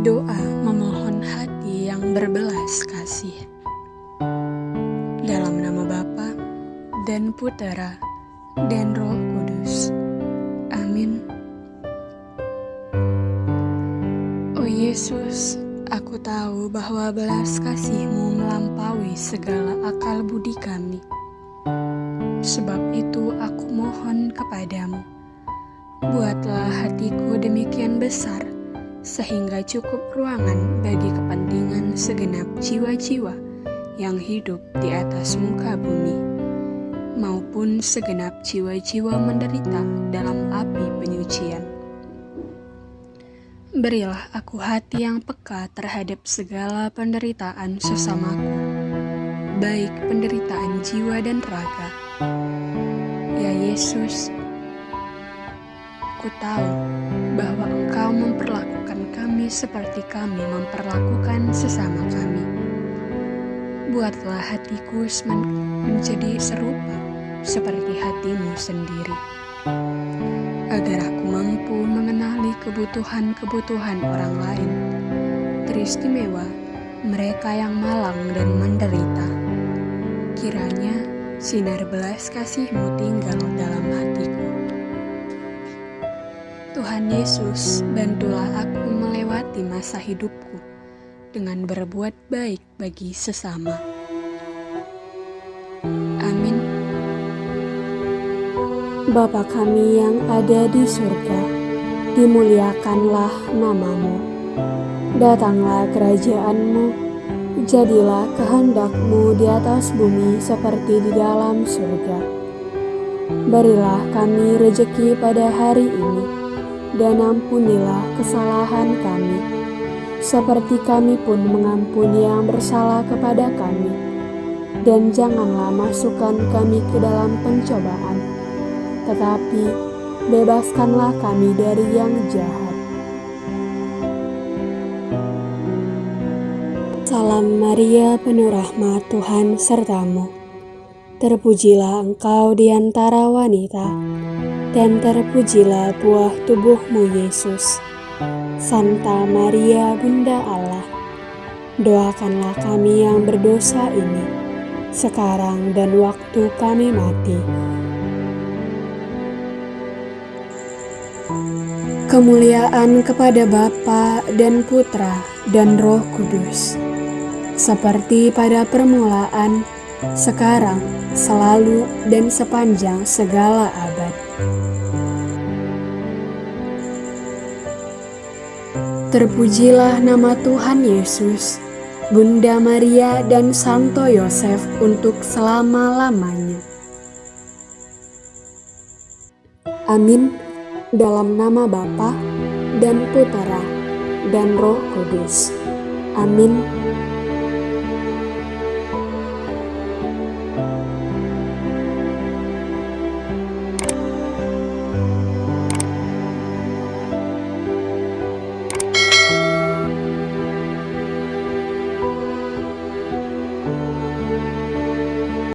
Doa memohon hati yang berbelas kasih. Dalam nama Bapa dan Putera dan Roh Kudus. Amin. Oh Yesus, aku tahu bahwa belas kasih-Mu melampaui segala akal budi kami. Sebab itu aku mohon kepadamu, buatlah hatiku demikian besar sehingga cukup ruangan bagi kepentingan segenap jiwa-jiwa yang hidup di atas muka bumi maupun segenap jiwa-jiwa menderita dalam api penyucian. Berilah aku hati yang peka terhadap segala penderitaan sesamaku, baik penderitaan jiwa dan raga. Ya Yesus, ku tahu seperti kami memperlakukan sesama kami. Buatlah hatiku menjadi serupa seperti hatimu sendiri. Agar aku mampu mengenali kebutuhan-kebutuhan orang lain, teristimewa mereka yang malang dan menderita. Kiranya sinar belas kasihmu tinggal dalam hatiku. Tuhan Yesus, bantulah aku melewati masa hidupku dengan berbuat baik bagi sesama. Bapa kami yang ada di surga, dimuliakanlah namamu. Datanglah kerajaanmu, jadilah kehendakmu di atas bumi seperti di dalam surga. Berilah kami rejeki pada hari ini, dan ampunilah kesalahan kami, seperti kami pun mengampuni yang bersalah kepada kami. Dan janganlah masukkan kami ke dalam pencobaan, tetapi bebaskanlah kami dari yang jahat. Salam Maria, penuh rahmat Tuhan sertamu. Terpujilah engkau di antara wanita, dan terpujilah buah tubuhmu Yesus. Santa Maria, Bunda Allah, doakanlah kami yang berdosa ini, sekarang dan waktu kami mati. Kemuliaan kepada Bapa dan Putra dan Roh Kudus, seperti pada permulaan, sekarang, selalu, dan sepanjang segala abad. Terpujilah nama Tuhan Yesus, Bunda Maria dan Santo Yosef untuk selama-lamanya. Amin dalam nama Bapa dan Putera dan Roh Kudus. Amin.